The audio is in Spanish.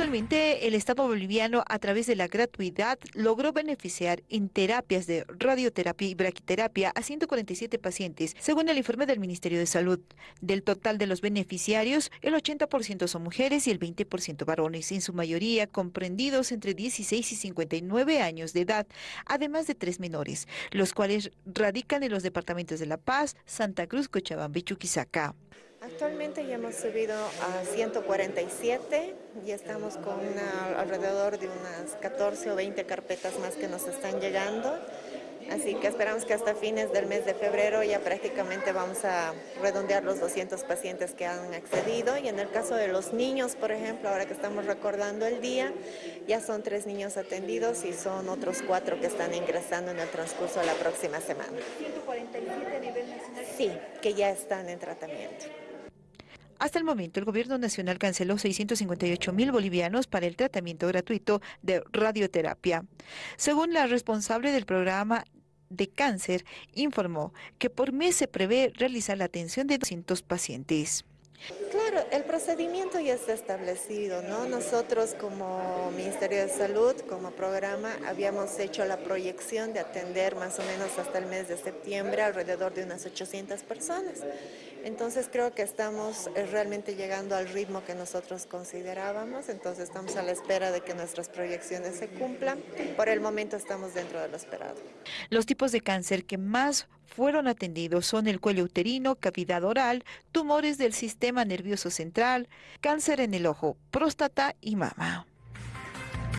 Actualmente, el Estado boliviano, a través de la gratuidad, logró beneficiar en terapias de radioterapia y braquiterapia a 147 pacientes, según el informe del Ministerio de Salud. Del total de los beneficiarios, el 80% son mujeres y el 20% varones, en su mayoría comprendidos entre 16 y 59 años de edad, además de tres menores, los cuales radican en los departamentos de La Paz, Santa Cruz, Cochabamba y Chuquisaca. Actualmente ya hemos subido a 147 y estamos con alrededor de unas 14 o 20 carpetas más que nos están llegando. Así que esperamos que hasta fines del mes de febrero ya prácticamente vamos a redondear los 200 pacientes que han accedido. Y en el caso de los niños, por ejemplo, ahora que estamos recordando el día, ya son tres niños atendidos y son otros cuatro que están ingresando en el transcurso de la próxima semana. ¿147 a nivel nacional? Sí, que ya están en tratamiento. Hasta el momento, el gobierno nacional canceló 658 mil bolivianos para el tratamiento gratuito de radioterapia. Según la responsable del programa de cáncer, informó que por mes se prevé realizar la atención de 200 pacientes. Claro, el procedimiento ya está establecido, ¿no? Nosotros como Ministerio de Salud, como programa, habíamos hecho la proyección de atender más o menos hasta el mes de septiembre alrededor de unas 800 personas. Entonces creo que estamos eh, realmente llegando al ritmo que nosotros considerábamos, entonces estamos a la espera de que nuestras proyecciones se cumplan. Por el momento estamos dentro de lo esperado. Los tipos de cáncer que más fueron atendidos son el cuello uterino, cavidad oral, tumores del sistema nervioso central, cáncer en el ojo, próstata y mama.